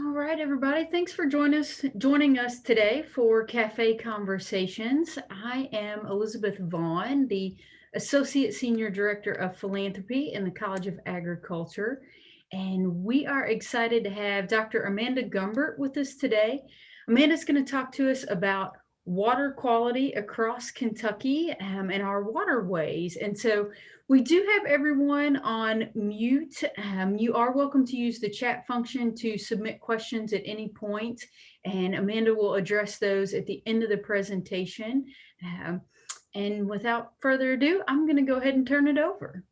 All right, everybody. Thanks for joining us, joining us today for Cafe Conversations. I am Elizabeth Vaughn, the Associate Senior Director of Philanthropy in the College of Agriculture. And we are excited to have Dr. Amanda Gumbert with us today. Amanda's going to talk to us about water quality across Kentucky um, and our waterways. And so we do have everyone on mute. Um, you are welcome to use the chat function to submit questions at any point, and Amanda will address those at the end of the presentation. Um, and without further ado, I'm going to go ahead and turn it over.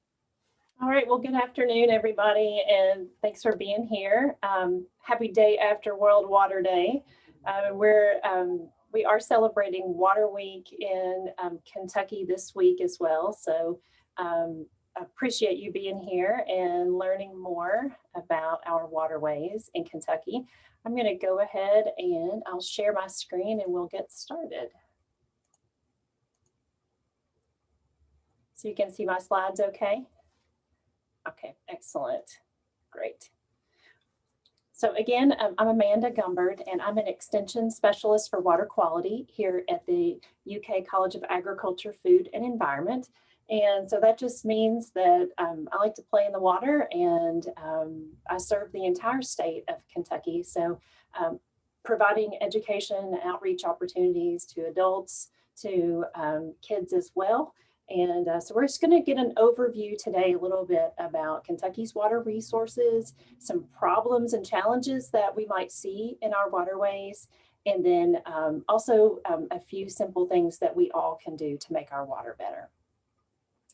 All right, well, good afternoon, everybody, and thanks for being here. Um, happy day after World Water Day. Uh, we're um, we are celebrating Water Week in um, Kentucky this week as well. So um, appreciate you being here and learning more about our waterways in Kentucky. I'm going to go ahead and I'll share my screen and we'll get started. So you can see my slides okay? Okay, excellent. Great. So again, um, I'm Amanda Gumbert and I'm an extension specialist for water quality here at the UK College of Agriculture, Food and Environment. And so that just means that um, I like to play in the water and um, I serve the entire state of Kentucky. So um, providing education and outreach opportunities to adults, to um, kids as well. And uh, so we're just gonna get an overview today a little bit about Kentucky's water resources, some problems and challenges that we might see in our waterways, and then um, also um, a few simple things that we all can do to make our water better.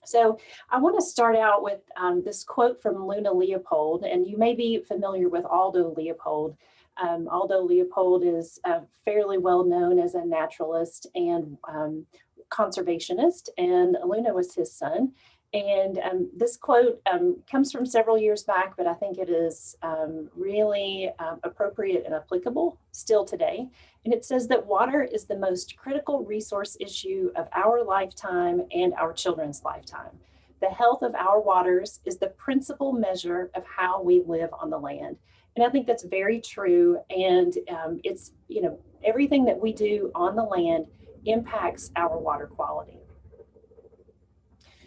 So I want to start out with um, this quote from Luna Leopold, and you may be familiar with Aldo Leopold. Um, Aldo Leopold is uh, fairly well known as a naturalist and um, conservationist, and Luna was his son. And um, this quote um, comes from several years back, but I think it is um, really um, appropriate and applicable still today. And it says that water is the most critical resource issue of our lifetime and our children's lifetime. The health of our waters is the principal measure of how we live on the land. And I think that's very true. And um, it's, you know, everything that we do on the land impacts our water quality.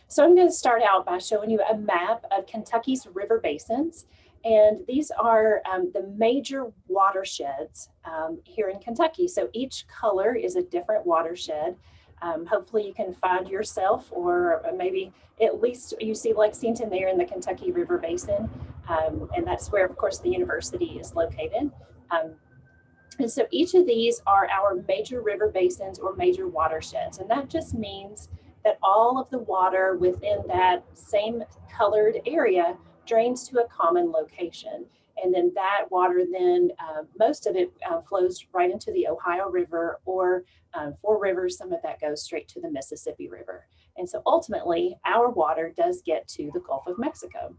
So I'm going to start out by showing you a map of Kentucky's river basins. And these are um, the major watersheds um, here in Kentucky. So each color is a different watershed. Um, hopefully you can find yourself or maybe at least you see Lexington there in the Kentucky River Basin. Um, and that's where, of course, the university is located. And so each of these are our major river basins or major watersheds. And that just means that all of the water within that same colored area drains to a common location. And then that water then, uh, most of it uh, flows right into the Ohio River or um, Four Rivers, some of that goes straight to the Mississippi River. And so ultimately our water does get to the Gulf of Mexico.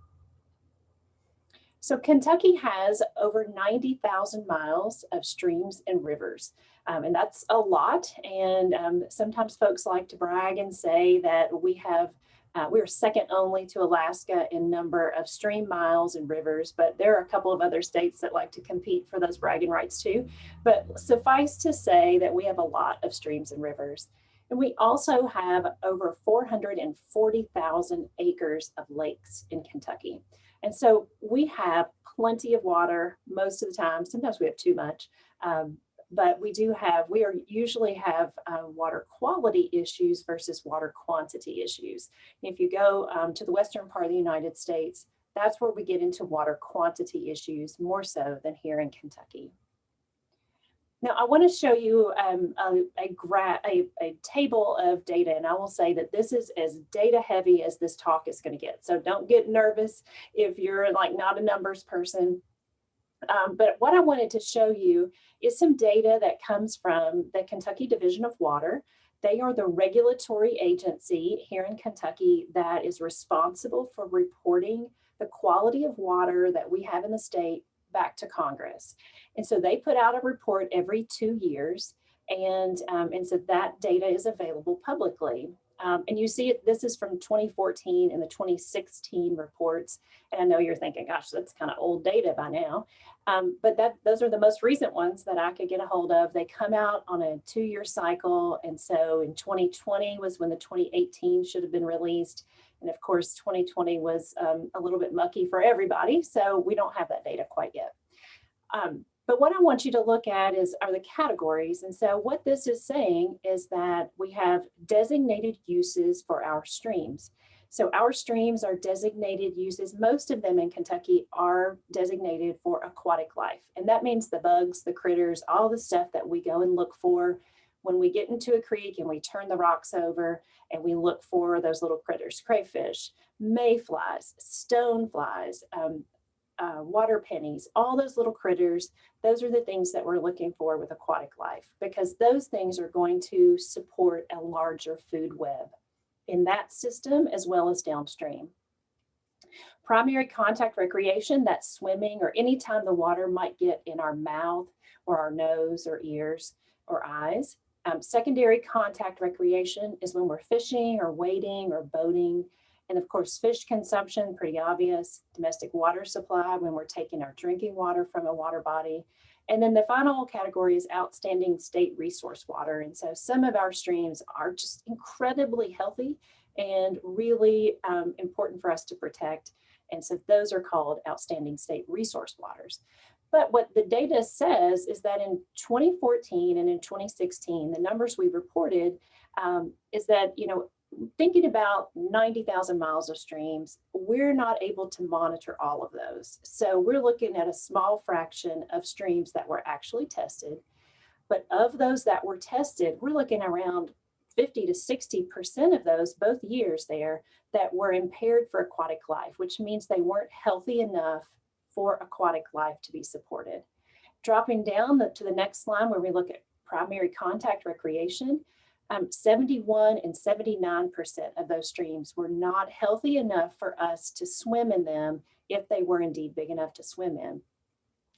So Kentucky has over 90,000 miles of streams and rivers, um, and that's a lot. And um, sometimes folks like to brag and say that we have uh, we're second only to Alaska in number of stream miles and rivers, but there are a couple of other states that like to compete for those bragging rights too. But suffice to say that we have a lot of streams and rivers. And we also have over 440,000 acres of lakes in Kentucky. And so we have plenty of water most of the time. Sometimes we have too much, um, but we do have, we are usually have uh, water quality issues versus water quantity issues. If you go um, to the western part of the United States, that's where we get into water quantity issues more so than here in Kentucky. Now I want to show you um, a, a, a, a, table of data and I will say that this is as data heavy as this talk is going to get. So don't get nervous if you're like not a numbers person. Um, but what I wanted to show you is some data that comes from the Kentucky Division of Water. They are the regulatory agency here in Kentucky that is responsible for reporting the quality of water that we have in the state back to Congress. And so they put out a report every two years and, um, and so that data is available publicly. Um, and you see this is from 2014 and the 2016 reports. And I know you're thinking, gosh, that's kind of old data by now. Um, but that those are the most recent ones that I could get a hold of. They come out on a two-year cycle. And so in 2020 was when the 2018 should have been released. And of course, 2020 was um, a little bit mucky for everybody. So we don't have that data quite yet. Um, but what I want you to look at is are the categories. And so what this is saying is that we have designated uses for our streams. So our streams are designated uses. Most of them in Kentucky are designated for aquatic life. And that means the bugs, the critters, all the stuff that we go and look for when we get into a creek and we turn the rocks over and we look for those little critters, crayfish, mayflies, stoneflies, um, uh, water pennies, all those little critters, those are the things that we're looking for with aquatic life because those things are going to support a larger food web in that system as well as downstream. Primary contact recreation, that's swimming or anytime the water might get in our mouth or our nose or ears or eyes. Um, secondary contact recreation is when we're fishing or wading or boating. And of course, fish consumption, pretty obvious. Domestic water supply when we're taking our drinking water from a water body. And then the final category is outstanding state resource water. And so some of our streams are just incredibly healthy and really um, important for us to protect. And so those are called outstanding state resource waters. But what the data says is that in 2014 and in 2016, the numbers we reported um, is that, you know, thinking about 90,000 miles of streams, we're not able to monitor all of those. So we're looking at a small fraction of streams that were actually tested. But of those that were tested, we're looking around 50 to 60% of those, both years there, that were impaired for aquatic life, which means they weren't healthy enough for aquatic life to be supported. Dropping down the, to the next line where we look at primary contact recreation, um, 71 and 79% of those streams were not healthy enough for us to swim in them if they were indeed big enough to swim in.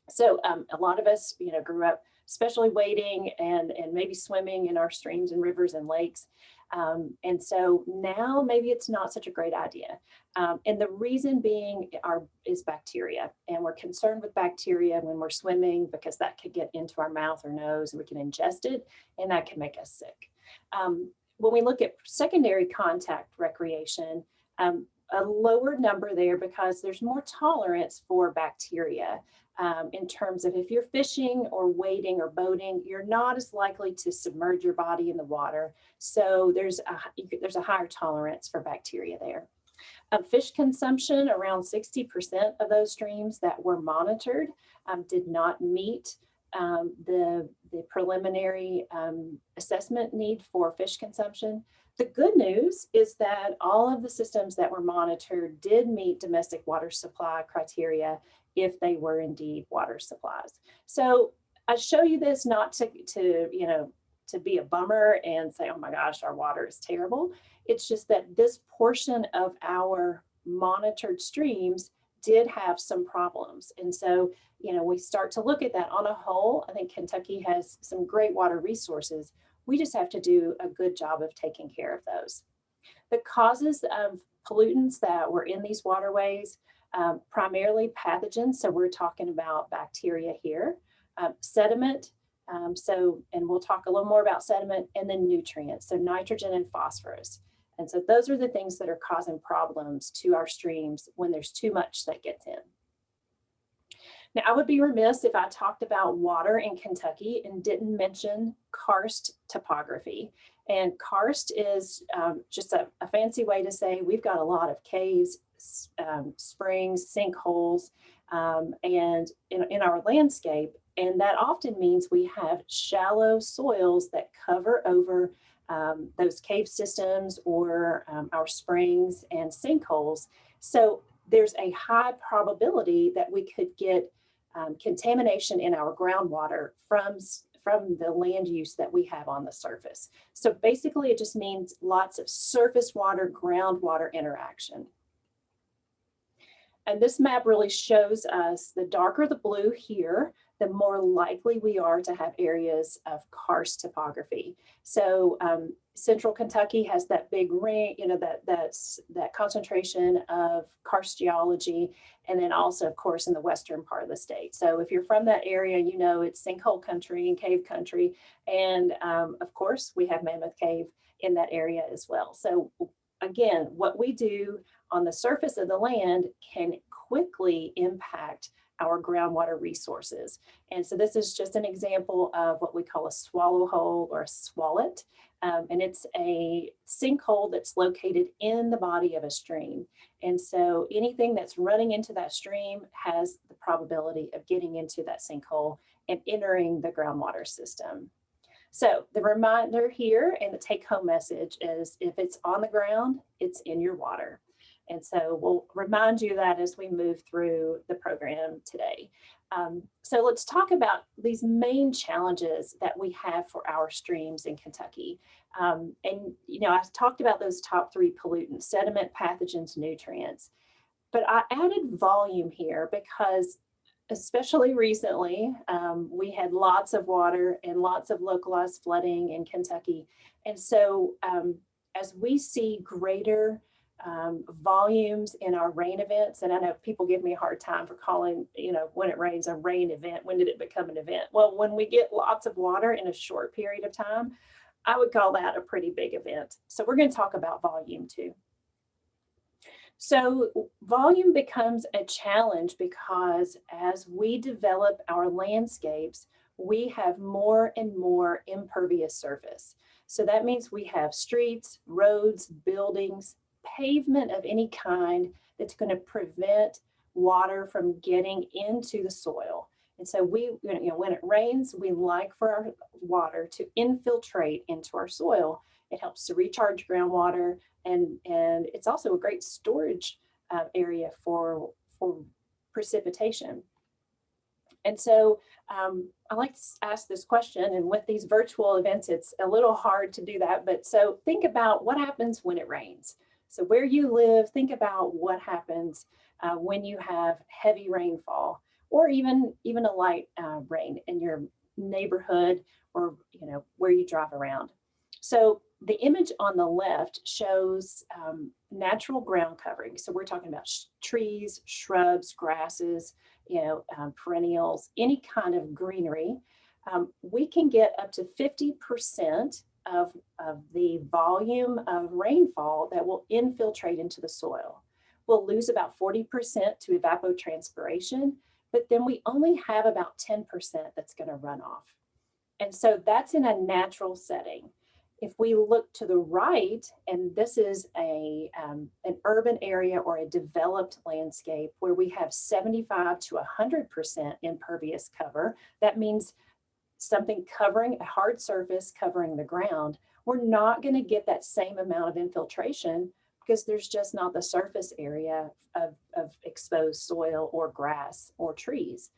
So um, a lot of us, you know, grew up especially wading and, and maybe swimming in our streams and rivers and lakes. Um, and so now maybe it's not such a great idea. Um, and the reason being our, is bacteria. And we're concerned with bacteria when we're swimming because that could get into our mouth or nose and we can ingest it and that can make us sick. Um, when we look at secondary contact recreation, um, a lower number there because there's more tolerance for bacteria um, in terms of if you're fishing or wading or boating, you're not as likely to submerge your body in the water. So there's a, there's a higher tolerance for bacteria there. Um, fish consumption, around 60% of those streams that were monitored um, did not meet um, the, the preliminary um, assessment need for fish consumption. The good news is that all of the systems that were monitored did meet domestic water supply criteria if they were indeed water supplies. So I show you this not to, to you know, to be a bummer and say, oh my gosh, our water is terrible. It's just that this portion of our monitored streams did have some problems. And so, you know, we start to look at that on a whole. I think Kentucky has some great water resources. We just have to do a good job of taking care of those. The causes of pollutants that were in these waterways, um, primarily pathogens. So we're talking about bacteria here, um, sediment. Um, so, and we'll talk a little more about sediment and then nutrients. So nitrogen and phosphorus. And so those are the things that are causing problems to our streams when there's too much that gets in. Now, I would be remiss if I talked about water in Kentucky and didn't mention karst topography. And karst is um, just a, a, fancy way to say we've got a lot of caves, um, springs, sinkholes, um, and in, in our landscape. And that often means we have shallow soils that cover over um, those cave systems or um, our springs and sinkholes. So there's a high probability that we could get um, contamination in our groundwater from, from the land use that we have on the surface. So basically it just means lots of surface water, groundwater interaction. And this map really shows us the darker the blue here, the more likely we are to have areas of karst topography. So um, central Kentucky has that big ring, you know, that that's that concentration of karst geology, and then also, of course, in the western part of the state. So if you're from that area, you know it's sinkhole country and cave country, and um, of course, we have Mammoth Cave in that area as well. So again, what we do on the surface of the land can quickly impact our groundwater resources. And so this is just an example of what we call a swallow hole or a swallet. Um, and it's a sinkhole that's located in the body of a stream. And so anything that's running into that stream has the probability of getting into that sinkhole and entering the groundwater system. So the reminder here and the take home message is if it's on the ground, it's in your water. And so we'll remind you that as we move through the program today. Um, so let's talk about these main challenges that we have for our streams in Kentucky. Um, and, you know, I talked about those top three pollutants, sediment, pathogens, nutrients. But I added volume here because especially recently, um, we had lots of water and lots of localized flooding in Kentucky. And so um, as we see greater um, volumes in our rain events. And I know people give me a hard time for calling, you know, when it rains a rain event, when did it become an event? Well, when we get lots of water in a short period of time, I would call that a pretty big event. So we're going to talk about volume too. So volume becomes a challenge because as we develop our landscapes, we have more and more impervious surface. So that means we have streets, roads, buildings, pavement of any kind that's going to prevent water from getting into the soil. And so we, you know, when it rains, we like for our water to infiltrate into our soil. It helps to recharge groundwater and, and it's also a great storage uh, area for, for precipitation. And so um, I like to ask this question and with these virtual events, it's a little hard to do that. But so think about what happens when it rains. So where you live, think about what happens uh, when you have heavy rainfall or even, even a light uh, rain in your neighborhood or you know where you drive around. So the image on the left shows um, natural ground covering. So we're talking about sh trees, shrubs, grasses, you know, um, perennials, any kind of greenery. Um, we can get up to 50% of, of the volume of rainfall that will infiltrate into the soil. We'll lose about 40% to evapotranspiration, but then we only have about 10% that's gonna run off. And so that's in a natural setting. If we look to the right, and this is a, um, an urban area or a developed landscape where we have 75 to 100% impervious cover, that means something covering a hard surface covering the ground, we're not going to get that same amount of infiltration because there's just not the surface area of, of exposed soil or grass or trees.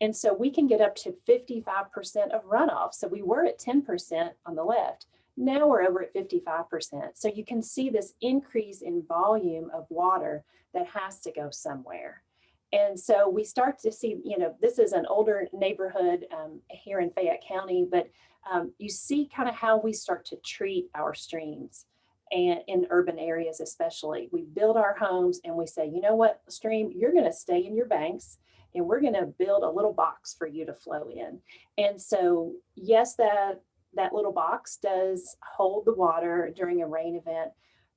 And so we can get up to 55% of runoff. So we were at 10% on the left. Now we're over at 55%. So you can see this increase in volume of water that has to go somewhere. And so we start to see, you know, this is an older neighborhood um, here in Fayette County, but um, you see kind of how we start to treat our streams and in urban areas especially. We build our homes and we say, you know what, stream, you're going to stay in your banks and we're going to build a little box for you to flow in. And so yes, that, that little box does hold the water during a rain event,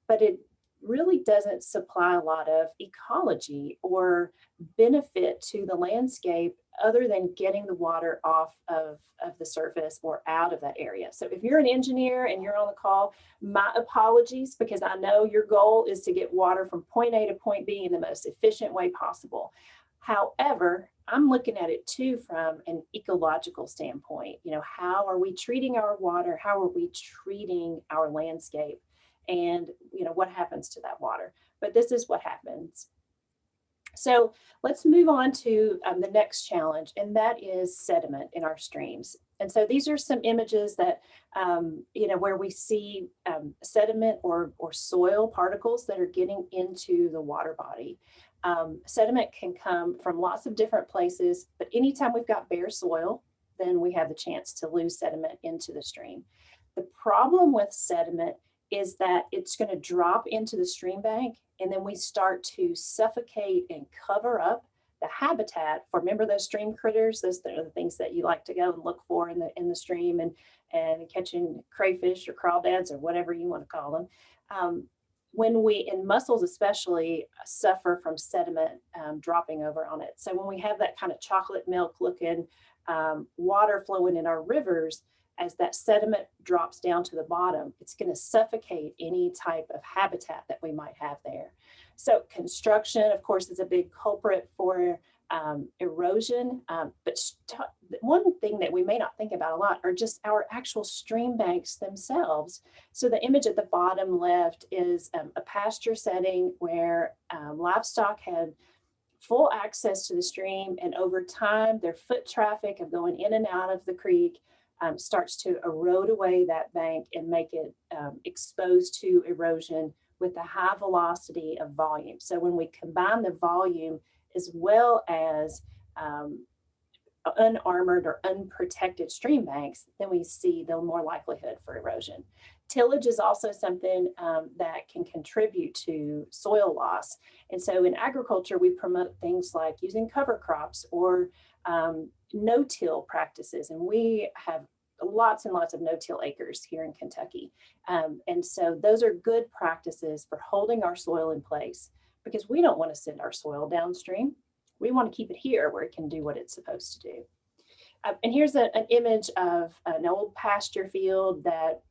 but it really doesn't supply a lot of ecology or benefit to the landscape other than getting the water off of, of the surface or out of that area. So if you're an engineer and you're on the call, my apologies because I know your goal is to get water from point A to point B in the most efficient way possible. However, I'm looking at it too from an ecological standpoint. You know, how are we treating our water? How are we treating our landscape? and you know what happens to that water. But this is what happens. So let's move on to um, the next challenge, and that is sediment in our streams. And so these are some images that, um, you know, where we see um, sediment or, or soil particles that are getting into the water body. Um, sediment can come from lots of different places, but anytime we've got bare soil, then we have the chance to lose sediment into the stream. The problem with sediment is that it's going to drop into the stream bank and then we start to suffocate and cover up the habitat for remember those stream critters those are the things that you like to go and look for in the in the stream and and catching crayfish or crawdads or whatever you want to call them um, when we in mussels especially suffer from sediment um, dropping over on it so when we have that kind of chocolate milk looking um, water flowing in our rivers as that sediment drops down to the bottom, it's going to suffocate any type of habitat that we might have there. So construction, of course, is a big culprit for um, erosion. Um, but one thing that we may not think about a lot are just our actual stream banks themselves. So the image at the bottom left is um, a pasture setting where um, livestock had full access to the stream and over time their foot traffic of going in and out of the creek um, starts to erode away that bank and make it um, exposed to erosion with a high velocity of volume. So when we combine the volume as well as um, unarmored or unprotected stream banks, then we see the more likelihood for erosion. Tillage is also something um, that can contribute to soil loss. And so in agriculture, we promote things like using cover crops or um, no-till practices. And we have lots and lots of no-till acres here in Kentucky. Um, and so those are good practices for holding our soil in place because we don't want to send our soil downstream. We want to keep it here where it can do what it's supposed to do. Uh, and here's a, an image of an old pasture field that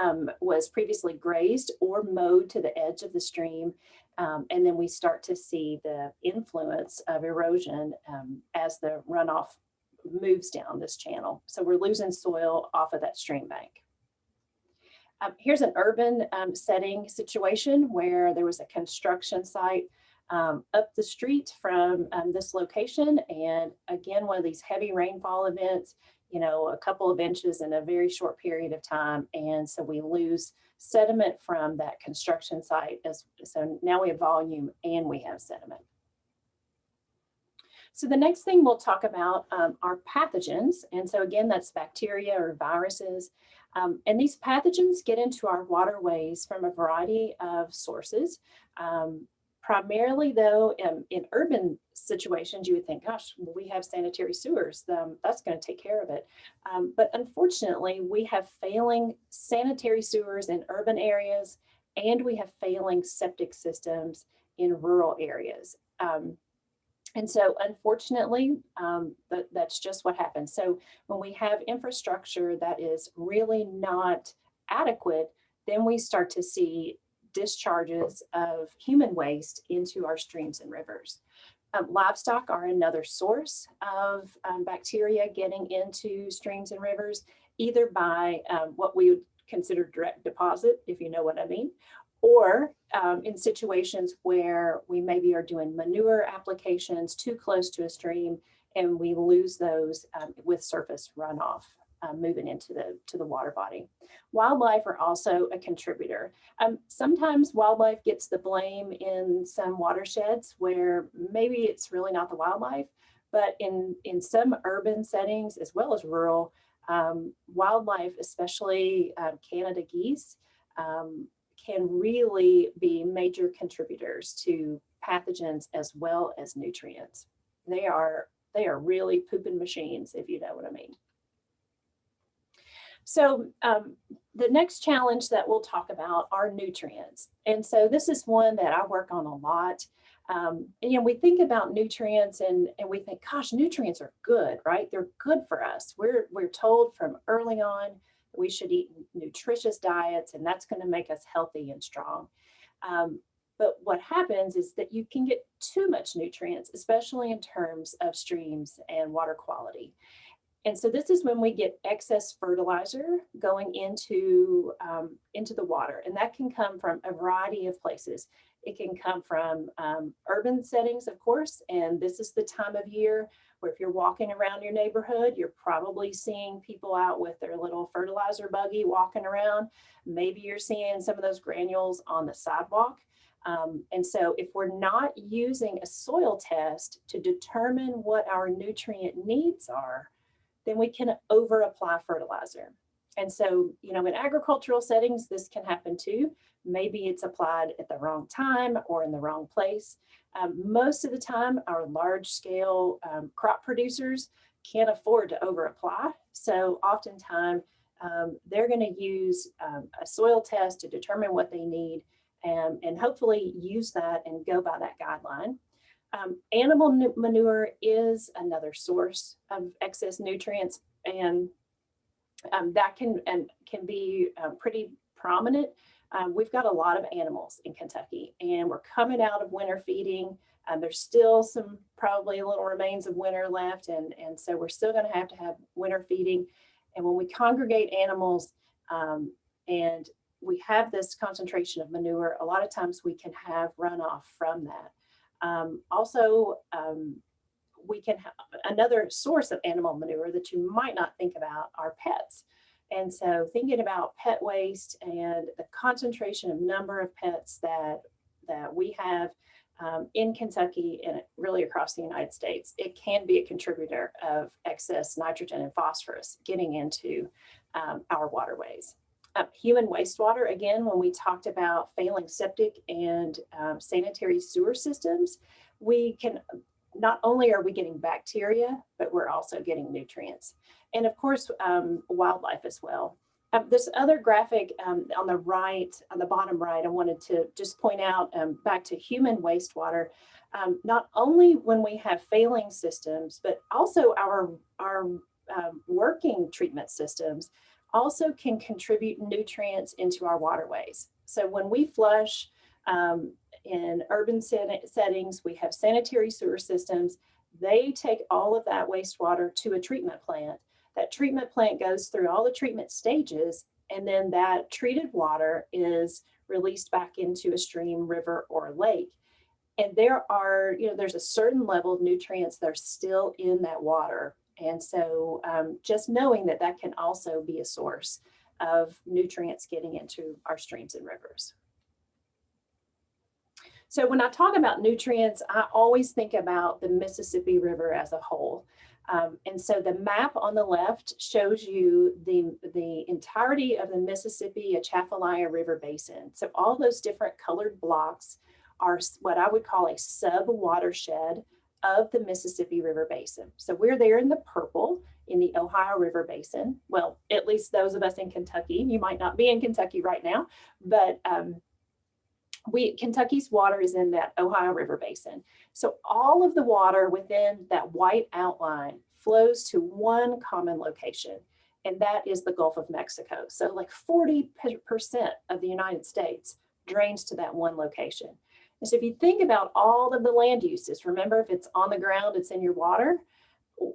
um, was previously grazed or mowed to the edge of the stream. Um, and then we start to see the influence of erosion um, as the runoff moves down this channel. So we're losing soil off of that stream bank. Um, here's an urban um, setting situation where there was a construction site um, up the street from um, this location. And again, one of these heavy rainfall events, you know, a couple of inches in a very short period of time. And so we lose sediment from that construction site. As, so now we have volume and we have sediment. So the next thing we'll talk about um, are pathogens. And so again, that's bacteria or viruses. Um, and these pathogens get into our waterways from a variety of sources. Um, primarily though, in, in, urban situations, you would think, gosh, well, we have sanitary sewers, um, that's gonna take care of it. Um, but unfortunately, we have failing sanitary sewers in urban areas, and we have failing septic systems in rural areas. Um, and so unfortunately, um, that, that's just what happens. So when we have infrastructure that is really not adequate, then we start to see discharges of human waste into our streams and rivers. Um, livestock are another source of um, bacteria getting into streams and rivers, either by um, what we would consider direct deposit, if you know what I mean, or um, in situations where we maybe are doing manure applications too close to a stream and we lose those um, with surface runoff uh, moving into the to the water body. Wildlife are also a contributor. Um, sometimes wildlife gets the blame in some watersheds where maybe it's really not the wildlife, but in, in some urban settings as well as rural, um, wildlife, especially uh, Canada geese, um, can really be major contributors to pathogens as well as nutrients. They are, they are really pooping machines, if you know what I mean. So um, the next challenge that we'll talk about are nutrients. And so this is one that I work on a lot. Um, and, you know, we think about nutrients and, and we think, gosh, nutrients are good, right? They're good for us. We're, we're told from early on we should eat nutritious diets and that's going to make us healthy and strong. Um, but what happens is that you can get too much nutrients, especially in terms of streams and water quality. And so this is when we get excess fertilizer going into, um, into the water. And that can come from a variety of places. It can come from um, urban settings, of course, and this is the time of year where if you're walking around your neighborhood, you're probably seeing people out with their little fertilizer buggy walking around. Maybe you're seeing some of those granules on the sidewalk. Um, and so if we're not using a soil test to determine what our nutrient needs are, then we can over apply fertilizer. And so, you know, in agricultural settings, this can happen too. Maybe it's applied at the wrong time or in the wrong place. Um, most of the time, our large scale um, crop producers can't afford to over apply. So oftentimes um, they're going to use um, a soil test to determine what they need and, and hopefully use that and go by that guideline. Um, animal manure is another source of excess nutrients and um, that can and can be uh, pretty prominent. Um, we've got a lot of animals in Kentucky and we're coming out of winter feeding. Um, there's still some probably little remains of winter left and, and so we're still gonna have to have winter feeding. And when we congregate animals um, and we have this concentration of manure, a lot of times we can have runoff from that. Um, also, um, we can have another source of animal manure that you might not think about are pets. And so thinking about pet waste and the concentration of number of pets that, that we have um, in Kentucky and really across the United States, it can be a contributor of excess nitrogen and phosphorus getting into um, our waterways. Uh, human wastewater, again, when we talked about failing septic and um, sanitary sewer systems, we can, not only are we getting bacteria, but we're also getting nutrients. And of course, um, wildlife as well. Um, this other graphic um, on the right, on the bottom right, I wanted to just point out um, back to human wastewater. Um, not only when we have failing systems, but also our, our um, working treatment systems also can contribute nutrients into our waterways. So when we flush um, in urban set settings, we have sanitary sewer systems. They take all of that wastewater to a treatment plant. That treatment plant goes through all the treatment stages, and then that treated water is released back into a stream, river, or lake. And there are, you know, there's a certain level of nutrients that are still in that water and so um, just knowing that that can also be a source of nutrients getting into our streams and rivers. So when I talk about nutrients, I always think about the Mississippi River as a whole. Um, and so the map on the left shows you the, the entirety of the Mississippi Atchafalaya River Basin. So all those different colored blocks are what I would call a sub watershed of the Mississippi River Basin. So we're there in the purple in the Ohio River Basin. Well, at least those of us in Kentucky, you might not be in Kentucky right now, but um, we Kentucky's water is in that Ohio River Basin. So all of the water within that white outline flows to one common location, and that is the Gulf of Mexico. So like 40% of the United States drains to that one location. And so if you think about all of the land uses, remember if it's on the ground, it's in your water,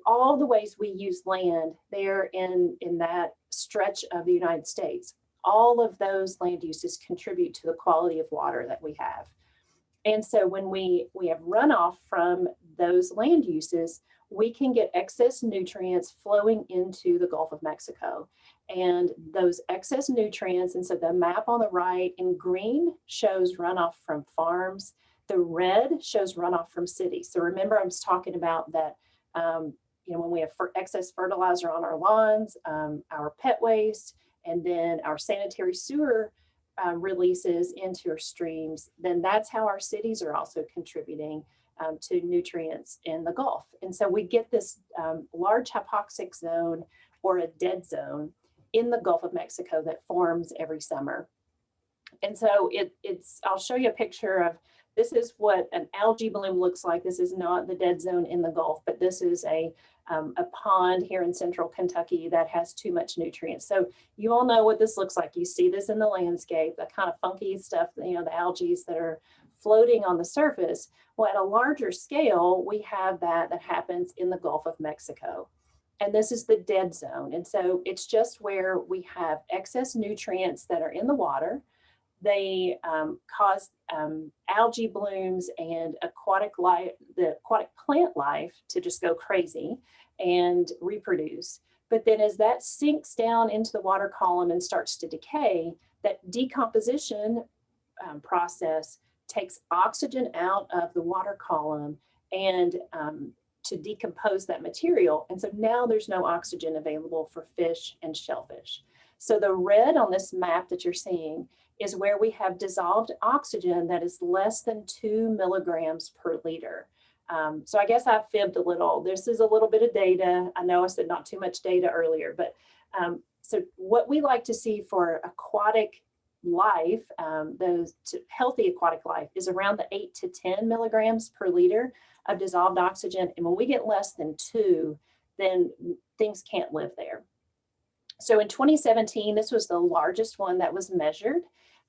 all the ways we use land there in, in that stretch of the United States, all of those land uses contribute to the quality of water that we have. And so when we, we have runoff from those land uses, we can get excess nutrients flowing into the Gulf of Mexico and those excess nutrients. And so the map on the right in green shows runoff from farms. The red shows runoff from cities. So remember I was talking about that, um, you know, when we have excess fertilizer on our lawns, um, our pet waste, and then our sanitary sewer um, releases into our streams, then that's how our cities are also contributing um, to nutrients in the Gulf. And so we get this um, large hypoxic zone or a dead zone in the Gulf of Mexico that forms every summer. And so it, it's, I'll show you a picture of, this is what an algae bloom looks like. This is not the dead zone in the Gulf, but this is a, um, a pond here in central Kentucky that has too much nutrients. So you all know what this looks like. You see this in the landscape, the kind of funky stuff, you know, the algae that are floating on the surface. Well, at a larger scale, we have that that happens in the Gulf of Mexico and this is the dead zone. And so it's just where we have excess nutrients that are in the water. They um, cause um, algae blooms and aquatic life, the aquatic plant life to just go crazy and reproduce. But then as that sinks down into the water column and starts to decay, that decomposition um, process takes oxygen out of the water column and um, to decompose that material. And so now there's no oxygen available for fish and shellfish. So the red on this map that you're seeing is where we have dissolved oxygen that is less than two milligrams per liter. Um, so I guess I fibbed a little. This is a little bit of data. I know I said not too much data earlier, but um, so what we like to see for aquatic life, um, those healthy aquatic life is around the eight to 10 milligrams per liter of dissolved oxygen. And when we get less than two, then things can't live there. So in 2017, this was the largest one that was measured.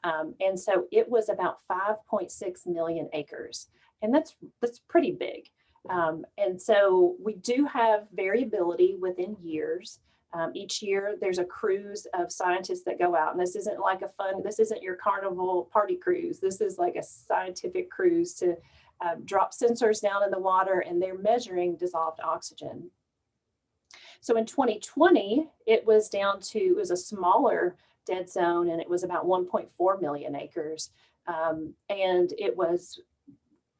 Um, and so it was about 5.6 million acres. And that's, that's pretty big. Um, and so we do have variability within years. Um, each year there's a cruise of scientists that go out and this isn't like a fun, this isn't your carnival party cruise. This is like a scientific cruise to uh, drop sensors down in the water and they're measuring dissolved oxygen. So in 2020, it was down to, it was a smaller dead zone and it was about 1.4 million acres. Um, and it was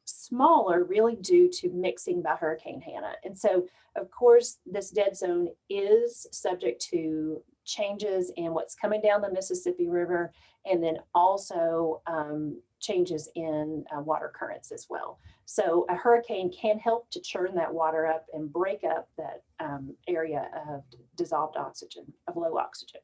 smaller really due to mixing by Hurricane Hanna. And so of course, this dead zone is subject to changes in what's coming down the Mississippi River and then also um, changes in uh, water currents as well. So a hurricane can help to churn that water up and break up that um, area of dissolved oxygen, of low oxygen.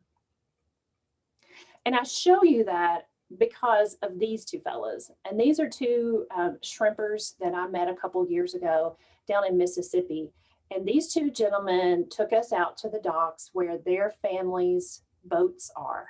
And I show you that because of these two fellas. And these are two um, shrimpers that I met a couple years ago down in Mississippi. And these two gentlemen took us out to the docks where their families' boats are.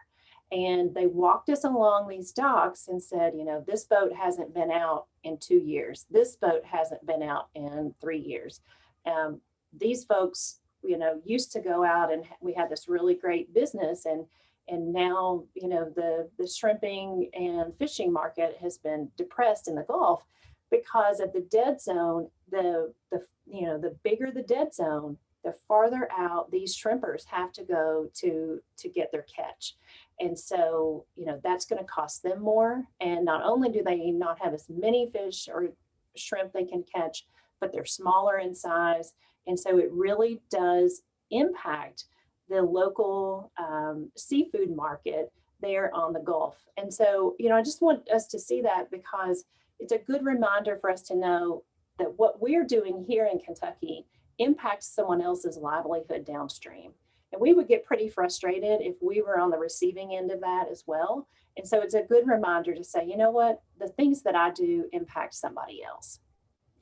And they walked us along these docks and said, you know, this boat hasn't been out in two years. This boat hasn't been out in three years. Um, these folks, you know, used to go out and we had this really great business and and now, you know, the, the shrimping and fishing market has been depressed in the Gulf because of the dead zone, the, the you know, the bigger the dead zone, the farther out these shrimpers have to go to to get their catch. And so you know that's going to cost them more. And not only do they not have as many fish or shrimp they can catch but they're smaller in size. And so it really does impact the local um, seafood market there on the Gulf. And so, you know, I just want us to see that because it's a good reminder for us to know that what we're doing here in Kentucky impacts someone else's livelihood downstream. And we would get pretty frustrated if we were on the receiving end of that as well. And so it's a good reminder to say, you know what, the things that I do impact somebody else.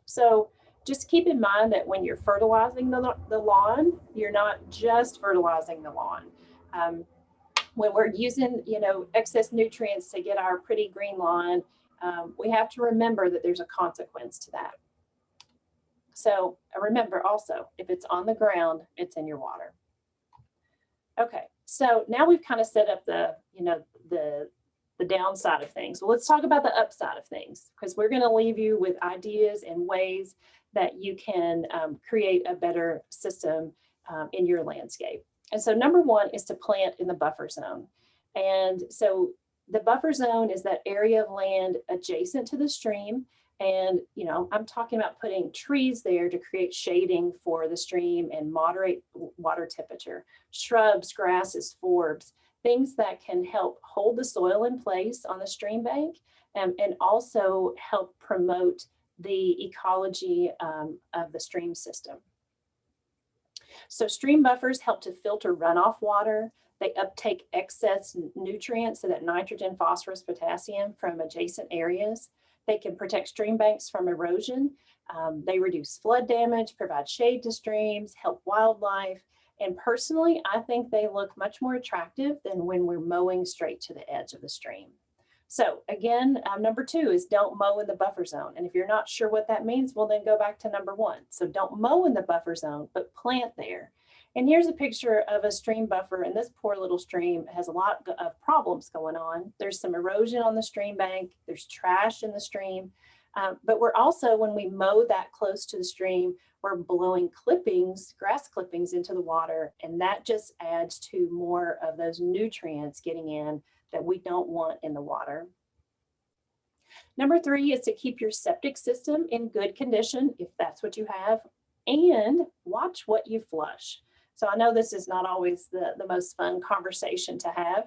So just keep in mind that when you're fertilizing the, the lawn, you're not just fertilizing the lawn. Um, when we're using, you know, excess nutrients to get our pretty green lawn, um, we have to remember that there's a consequence to that. So uh, remember also, if it's on the ground, it's in your water. Okay, so now we've kind of set up the, you know, the, the downside of things. Well, let's talk about the upside of things because we're going to leave you with ideas and ways that you can um, create a better system um, in your landscape. And so number one is to plant in the buffer zone. And so the buffer zone is that area of land adjacent to the stream and, you know, I'm talking about putting trees there to create shading for the stream and moderate water temperature, shrubs, grasses, forbs, things that can help hold the soil in place on the stream bank and, and also help promote the ecology um, of the stream system. So stream buffers help to filter runoff water. They uptake excess nutrients, so that nitrogen, phosphorus, potassium from adjacent areas. They can protect stream banks from erosion. Um, they reduce flood damage, provide shade to streams, help wildlife. And personally, I think they look much more attractive than when we're mowing straight to the edge of the stream. So again, um, number two is don't mow in the buffer zone. And if you're not sure what that means, well, then go back to number one. So don't mow in the buffer zone, but plant there. And here's a picture of a stream buffer and this poor little stream has a lot of problems going on. There's some erosion on the stream bank, there's trash in the stream, um, but we're also, when we mow that close to the stream, we're blowing clippings, grass clippings into the water, and that just adds to more of those nutrients getting in that we don't want in the water. Number three is to keep your septic system in good condition, if that's what you have, and watch what you flush. So I know this is not always the, the most fun conversation to have,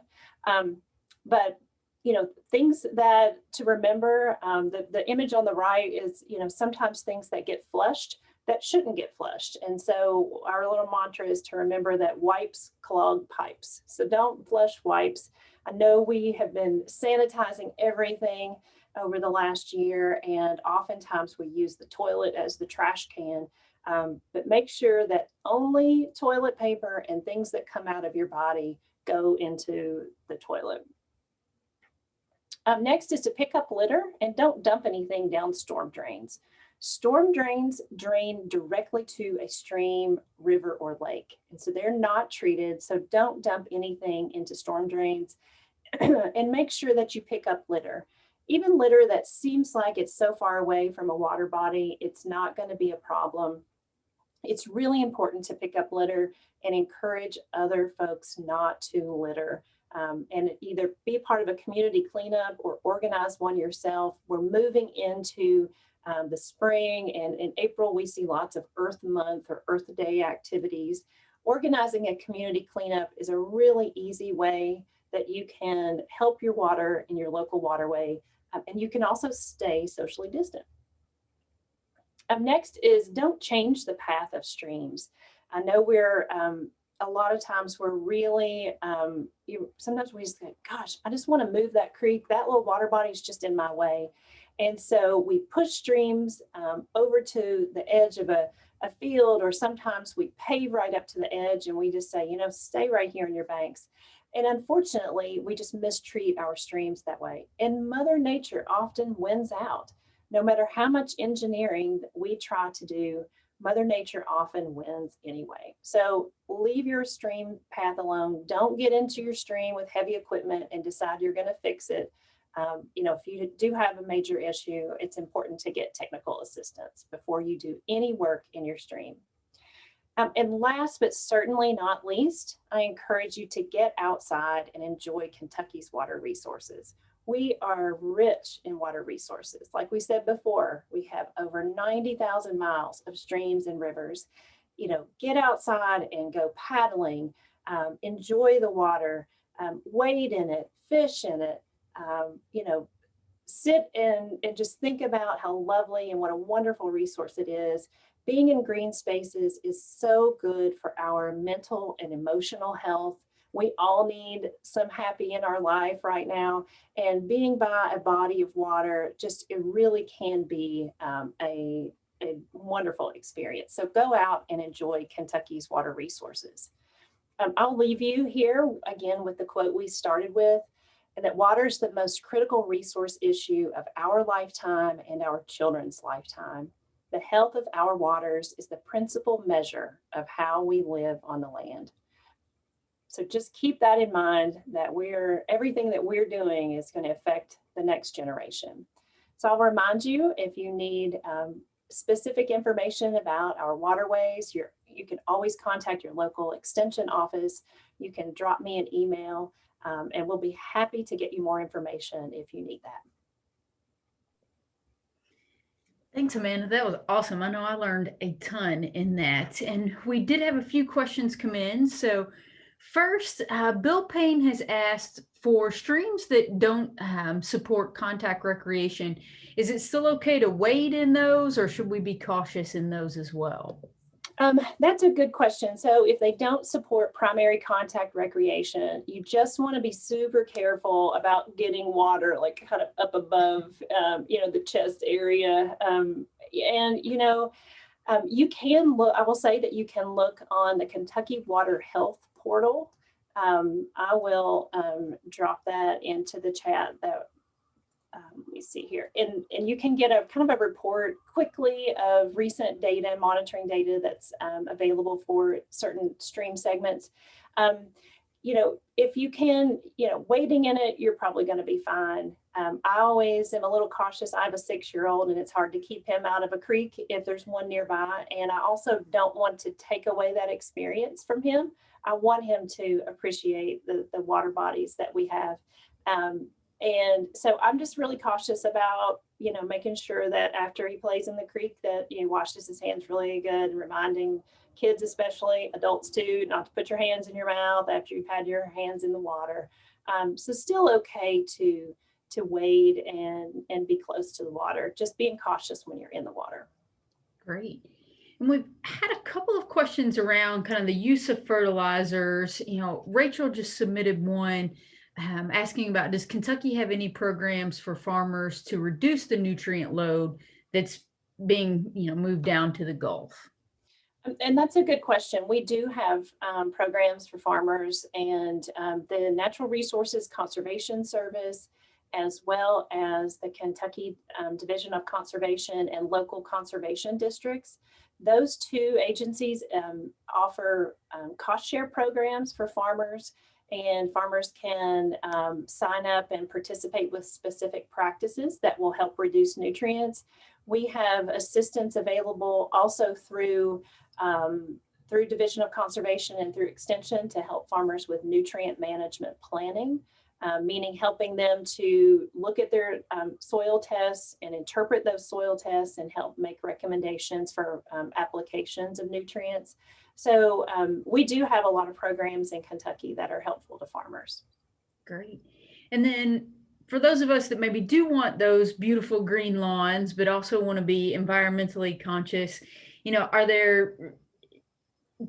um, but you know, things that to remember, um, the, the image on the right is, you know, sometimes things that get flushed that shouldn't get flushed. And so our little mantra is to remember that wipes clog pipes. So don't flush wipes. I know we have been sanitizing everything over the last year and oftentimes we use the toilet as the trash can. Um, but make sure that only toilet paper and things that come out of your body go into the toilet. Um, next is to pick up litter and don't dump anything down storm drains. Storm drains drain directly to a stream, river, or lake. And so they're not treated. So don't dump anything into storm drains and make sure that you pick up litter. Even litter that seems like it's so far away from a water body, it's not going to be a problem. It's really important to pick up litter and encourage other folks not to litter um, and either be part of a community cleanup or organize one yourself. We're moving into um, the spring and in April, we see lots of Earth Month or Earth Day activities. Organizing a community cleanup is a really easy way that you can help your water in your local waterway. Um, and you can also stay socially distant. Up next is don't change the path of streams. I know we're um, a lot of times we're really, um, you, sometimes we just think, gosh, I just want to move that creek. That little water body is just in my way. And so we push streams um, over to the edge of a, a field, or sometimes we pave right up to the edge and we just say, you know, stay right here in your banks. And unfortunately, we just mistreat our streams that way. And Mother Nature often wins out. No matter how much engineering we try to do, Mother Nature often wins anyway. So leave your stream path alone. Don't get into your stream with heavy equipment and decide you're going to fix it. Um, you know, if you do have a major issue, it's important to get technical assistance before you do any work in your stream. Um, and last but certainly not least, I encourage you to get outside and enjoy Kentucky's water resources. We are rich in water resources. Like we said before, we have over 90,000 miles of streams and rivers. You know, get outside and go paddling, um, enjoy the water, um, wade in it, fish in it, um, you know, sit and, and just think about how lovely and what a wonderful resource it is. Being in green spaces is so good for our mental and emotional health. We all need some happy in our life right now. And being by a body of water, just it really can be um, a, a wonderful experience. So go out and enjoy Kentucky's water resources. Um, I'll leave you here again with the quote we started with, and that water is the most critical resource issue of our lifetime and our children's lifetime. The health of our waters is the principal measure of how we live on the land. So just keep that in mind that we're everything that we're doing is going to affect the next generation. So I'll remind you if you need um, specific information about our waterways, you you can always contact your local extension office. You can drop me an email um, and we'll be happy to get you more information if you need that. Thanks, Amanda. That was awesome. I know I learned a ton in that. And we did have a few questions come in. So First, uh, Bill Payne has asked for streams that don't um, support contact recreation. Is it still okay to wade in those or should we be cautious in those as well? Um, that's a good question. So if they don't support primary contact recreation, you just want to be super careful about getting water like kind of up above, um, you know, the chest area. Um, and, you know, um, you can look, I will say that you can look on the Kentucky Water Health portal. Um, I will um, drop that into the chat that um, let me see here. And, and you can get a kind of a report quickly of recent data, monitoring data that's um, available for certain stream segments. Um, you know, if you can, you know, wading in it, you're probably going to be fine. Um, I always am a little cautious. I have a six-year-old and it's hard to keep him out of a creek if there's one nearby. And I also don't want to take away that experience from him. I want him to appreciate the, the water bodies that we have. Um, And so I'm just really cautious about, you know, making sure that after he plays in the creek that he washes his hands really good, and reminding kids especially, adults too, not to put your hands in your mouth after you've had your hands in the water. Um, so still okay to to wade and and be close to the water. Just being cautious when you're in the water. Great. And we've had a couple of questions around kind of the use of fertilizers. You know, Rachel just submitted one um, asking about does Kentucky have any programs for farmers to reduce the nutrient load that's being, you know, moved down to the Gulf? Um, And that's a good question. We do have um, programs for farmers and um, the Natural Resources Conservation Service, as well as the Kentucky um, Division of Conservation and local conservation districts. Those two agencies um, offer um, cost share programs for farmers and farmers can um, sign up and participate with specific practices that will help reduce nutrients. We have assistance available also through um, through Division of Conservation and through Extension to help farmers with nutrient management planning, uh, meaning helping them to look at their um, soil tests and interpret those soil tests and help make recommendations for um, applications of nutrients. So um, we do have a lot of programs in Kentucky that are helpful to farmers. Great. And then for those of us that maybe do want those beautiful green lawns, but also want to be environmentally conscious, you know, are there,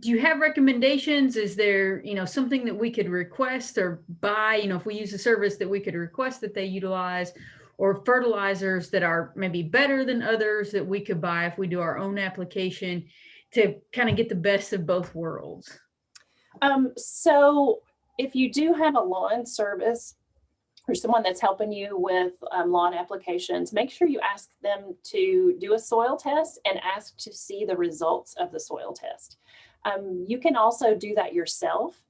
do you have recommendations? Is there, you know, something that we could request or buy, you know, if we use a service that we could request that they utilize or fertilizers that are maybe better than others that we could buy if we do our own application to kind of get the best of both worlds? Um, so if you do have a lawn service or someone that's helping you with um, lawn applications, make sure you ask them to do a soil test and ask to see the results of the soil test. Um, you can also do that yourself.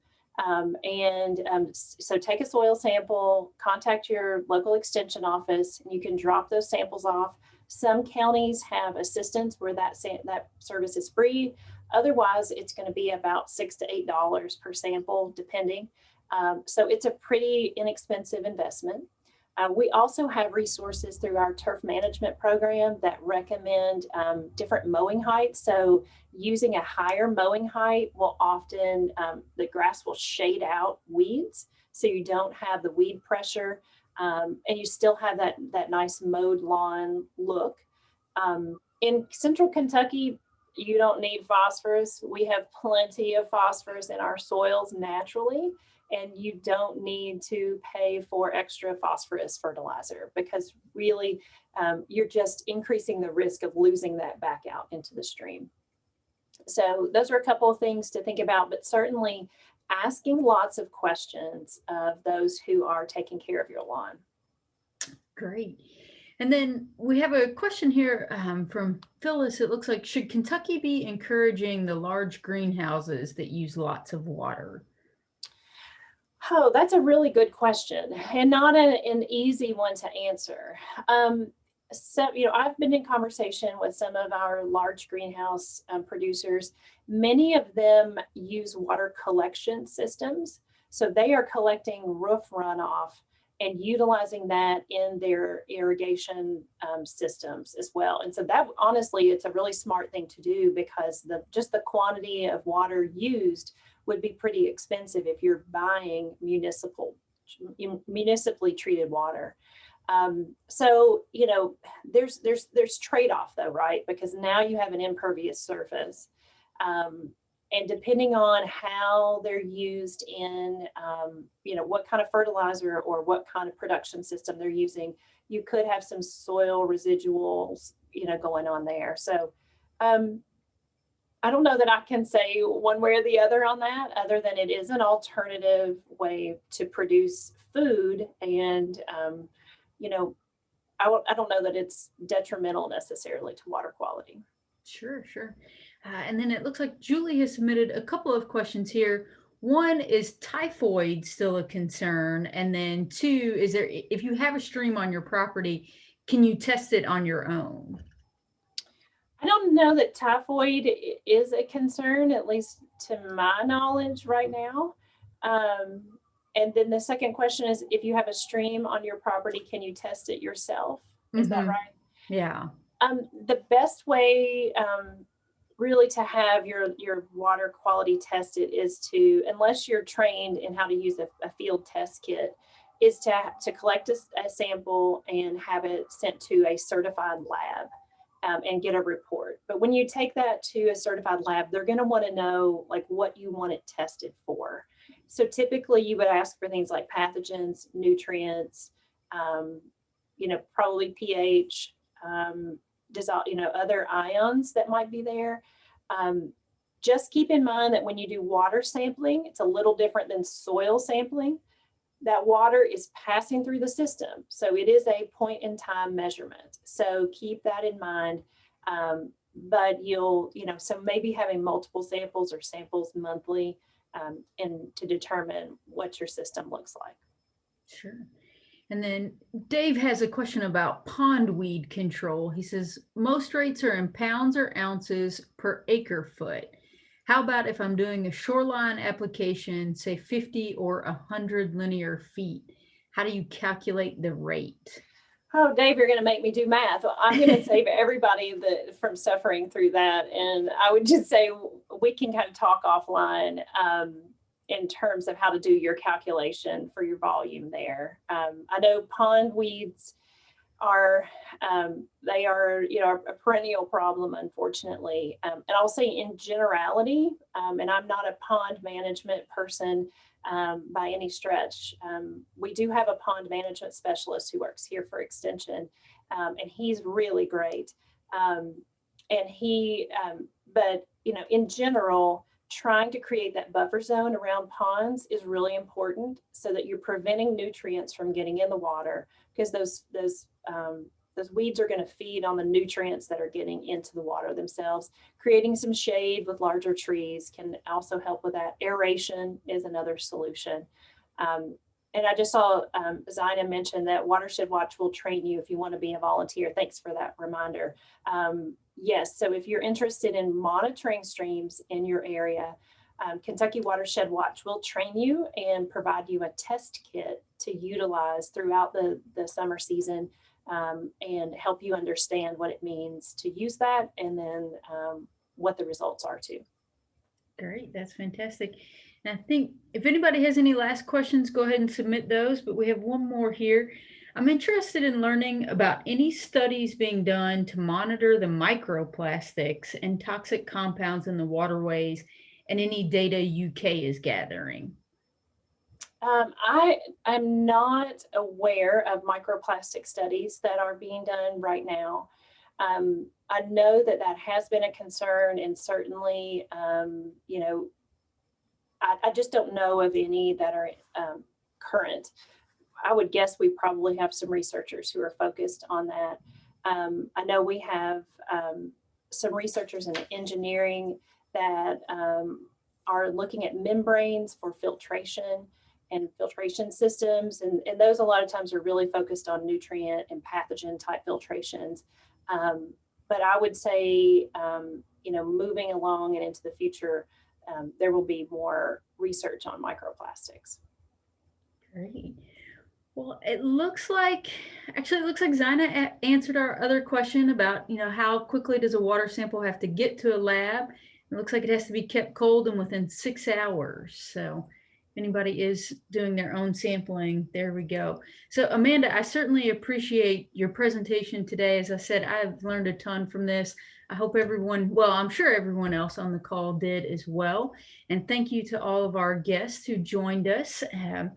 Um, and um, so take a soil sample, contact your local extension office, and you can drop those samples off. Some counties have assistance where that, that service is free. Otherwise, it's going to be about six to eight dollars per sample, depending. Um, so it's a pretty inexpensive investment. Uh, we also have resources through our turf management program that recommend um, different mowing heights. So using a higher mowing height will often, um, the grass will shade out weeds. So you don't have the weed pressure um, and you still have that, that nice mowed lawn look. Um, in central Kentucky, you don't need phosphorus. We have plenty of phosphorus in our soils naturally and you don't need to pay for extra phosphorus fertilizer because really um, you're just increasing the risk of losing that back out into the stream. So those are a couple of things to think about, but certainly asking lots of questions of those who are taking care of your lawn. Great. And then we have a question here um, from Phyllis. It looks like, should Kentucky be encouraging the large greenhouses that use lots of water? Oh, that's a really good question and not a, an easy one to answer. Um, so, you know, I've been in conversation with some of our large greenhouse um, producers. Many of them use water collection systems. So they are collecting roof runoff and utilizing that in their irrigation um, systems as well. And so that honestly, it's a really smart thing to do because the just the quantity of water used would be pretty expensive if you're buying municipal municipally treated water. Um, so, you know, there's there's there's trade-off though, right? Because now you have an impervious surface. Um, and depending on how they're used in, um, you know, what kind of fertilizer or what kind of production system they're using, you could have some soil residuals, you know, going on there. So um, I don't know that I can say one way or the other on that, other than it is an alternative way to produce food. And, um, you know, I, I don't know that it's detrimental necessarily to water quality. Sure, sure. Uh, and then it looks like Julie has submitted a couple of questions here. One is typhoid still a concern? And then two, is there, if you have a stream on your property, can you test it on your own? I don't know that typhoid is a concern, at least to my knowledge right now. Um, and then the second question is, if you have a stream on your property, can you test it yourself? Is that Mhm. right? Yeah. Um, the best way, um, really to have your, your water quality tested is to, unless you're trained in how to use a, a field test kit, is to, to collect a sample and have it sent to a certified lab um, and get a report. But when you take that to a certified lab, they're gonna wanna know like what you want it tested for. So typically you would ask for things like pathogens, nutrients, um, you know, probably pH, um, dissolve, you know, other ions that might be there. Um, just keep in mind that when you do water sampling, it's a little different than soil sampling. That water is passing through the system. So it is a point in time measurement. So keep that in mind. Um, but you'll, you know, so maybe having multiple samples or samples monthly um, and to determine what your system looks like. Sure. And then Dave has a question about pond weed control. He says most rates are in pounds or ounces per acre foot. How about if I'm doing a shoreline application, say 50 or 100 linear feet? How do you calculate the rate? Oh, Dave, you're going to make me do math. Well, I'm going to save everybody that from suffering through that. And I would just say we can kind of talk offline um, in terms of how to do your calculation for your volume there. Um, I know pond weeds are um, they are you know a perennial problem unfortunately um, and i'll say in generality um, and i'm not a pond management person um, by any stretch. Um, we do have a pond management specialist who works here for Extension, um, and he's really great. Um, and he, um, but you know, in general, trying to create that buffer zone around ponds is really important so that you're preventing nutrients from getting in the water because those those um, those weeds are going to feed on the nutrients that are getting into the water themselves. Creating some shade with larger trees can also help with that. Aeration is another solution. Um, and I just saw um, Zina mention that Watershed Watch will train you if you want to be a volunteer. Thanks for that reminder. Um, yes, so if you're interested in monitoring streams in your area, um, Kentucky Watershed Watch will train you and provide you a test kit to utilize throughout the, the summer season um, and help you understand what it means to use that and then um, what the results are too. Great, that's fantastic. And I think if anybody has any last questions, go ahead and submit those, but we have one more here. I'm interested in learning about any studies being done to monitor the microplastics and toxic compounds in the waterways and any data UK is gathering. Um, I am not aware of microplastic studies that are being done right now. Um, I know that that has been a concern and certainly, um, you know, I, I, just don't know of any that are um, current. I would guess we probably have some researchers who are focused on that. Um, I know we have um, some researchers in engineering that are looking at membranes for filtration and filtration systems. And, and those a lot of times are really focused on nutrient and pathogen type filtrations. Um, but I would say, um, you know, moving along and into the future, um, there will be more research on microplastics. Great. Well, it looks like, actually, it looks like Zina answered our other question about, you know, how quickly does a water sample have to get to a lab? It looks like it has to be kept cold and within six hours. So anybody is doing their own sampling, there we go. So Amanda, I certainly appreciate your presentation today. As I said, I've learned a ton from this. I hope everyone, well, I'm sure everyone else on the call did as well. And thank you to all of our guests who joined us. Um,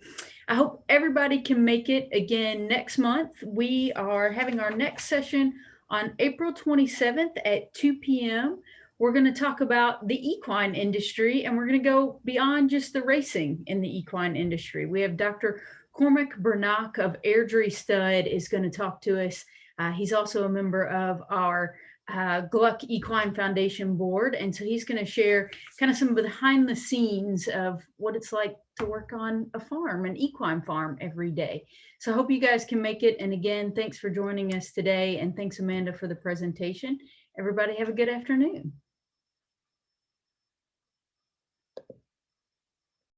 I hope everybody can make it again next month. We are having our next session on April 27th at 2 p.m. We're going to talk about the equine industry and we're going to go beyond just the racing in the equine industry. We have Dr. Cormac Breathnach of Airdrie Stud is going to talk to us. Uh, he's also a member of our uh, Gluck Equine Foundation board. And so he's going to share kind of some behind the scenes of what it's like to work on a farm, an equine farm every day. So I hope you guys can make it. And again, thanks for joining us today. And thanks, Amanda, for the presentation. Everybody have a good afternoon.